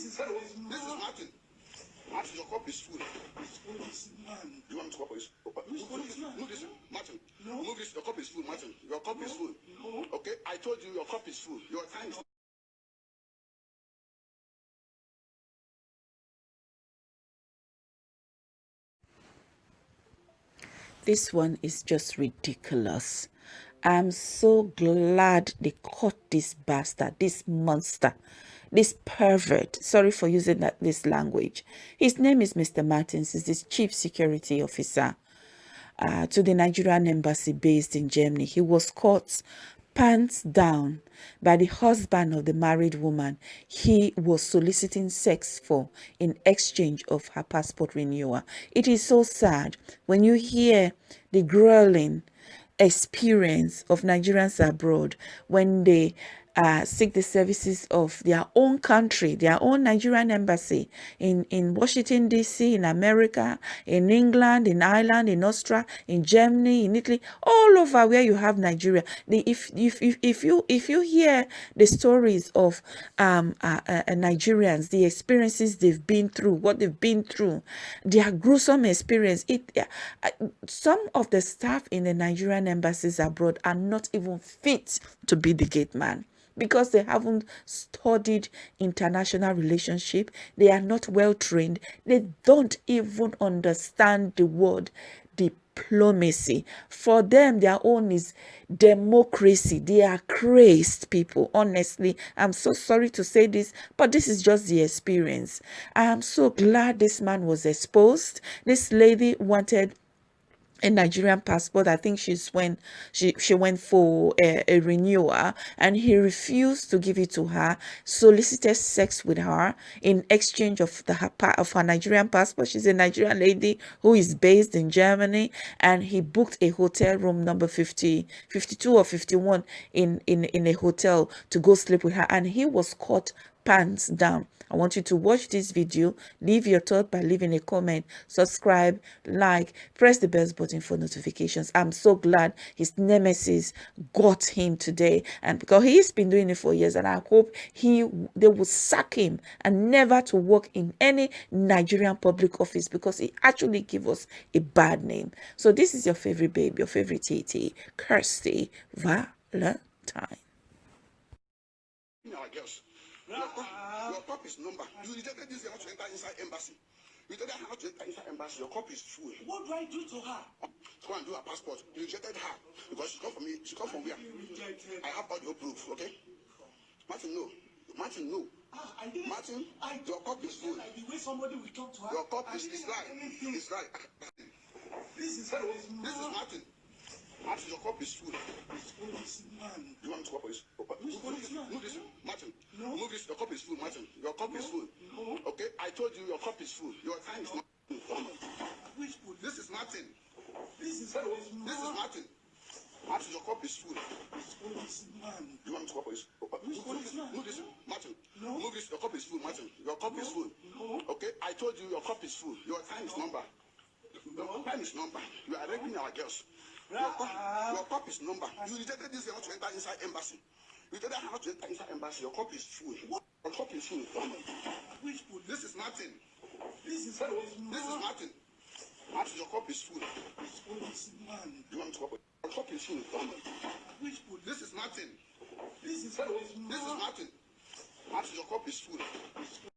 This is This this is Martin. Martin, your cup is full. You want me to call police? Oh, move, this, Martin. No. Move this. Your cup is full, Martin. Your cup is full. No. Okay, I told you your cup is full. Your time is. This one is just ridiculous. I'm so glad they caught this bastard, this monster, this pervert. Sorry for using that this language. His name is Mr. Martins. He's the chief security officer uh, to the Nigerian embassy based in Germany. He was caught pants down by the husband of the married woman he was soliciting sex for in exchange of her passport renewal. It is so sad when you hear the grueling experience of Nigerians abroad when they uh, seek the services of their own country, their own Nigerian embassy in, in Washington, D.C., in America, in England, in Ireland, in Austria, in Germany, in Italy, all over where you have Nigeria. The, if, if, if, if, you, if you hear the stories of um, uh, uh, Nigerians, the experiences they've been through, what they've been through, their gruesome experience, it, uh, some of the staff in the Nigerian embassies abroad are not even fit to be the gate man because they haven't studied international relationship they are not well trained they don't even understand the word diplomacy. For them their own is democracy. They are crazed people honestly. I'm so sorry to say this but this is just the experience. I am so glad this man was exposed. This lady wanted a Nigerian passport. I think she's when she she went for a, a renewal, and he refused to give it to her. Solicited sex with her in exchange of the her, of her Nigerian passport. She's a Nigerian lady who is based in Germany, and he booked a hotel room number 50, 52 or 51 in in in a hotel to go sleep with her, and he was caught pants down. I want you to watch this video, leave your thought by leaving a comment, subscribe, like, press the bell button for notifications. I'm so glad his nemesis got him today and because he's been doing it for years and I hope he they will sack him and never to work in any Nigerian public office because he actually give us a bad name. So this is your favorite babe, your favorite TT, Kirsty Valentine. Our girls. Your cup, your cup is number. You rejected this girl to enter inside embassy. You told her how to enter inside embassy. Your cup is full. What do I do to her? Go and do her passport. You rejected her because she come from me. She come from where? Rejected. I have audio proof. Okay. Martin, no. Martin, no. Ah, I didn't. Martin, I your cup is full. Like the way somebody will talk to her. Your cup I is, right. It's right. This is Hello, this is Martin. Martin, your cup is full. Policeman. You want me to? Oh, uh, Which move this. Move this. Martin. No. Move this. Your cup is full, Martin. Your cup is full. No. Okay, I told you your cup is full. Your time is not. Which? This is Martin. This is Hello, this is Martin. Martin, your cup is full. Policeman. You want me to? Oh, uh, Which move this. Move this. Martin. No. Move this. Your cup is full, Martin. Your cup is full. No. Okay, I told you your cup is full. Your time is number. Your time is number. You are raping our girls. Your cup, your cup is number. You rejected this girl to enter inside embassy. You her how to enter inside embassy. Your cup is full. Your cup is full. Which police? This is Martin. This is Hello, this is Martin. Martin, your cup is full. Policeman. You want to police? Your cup is full. Which police? This is Martin. This is Hello, this is Martin. Martin, your cup is full.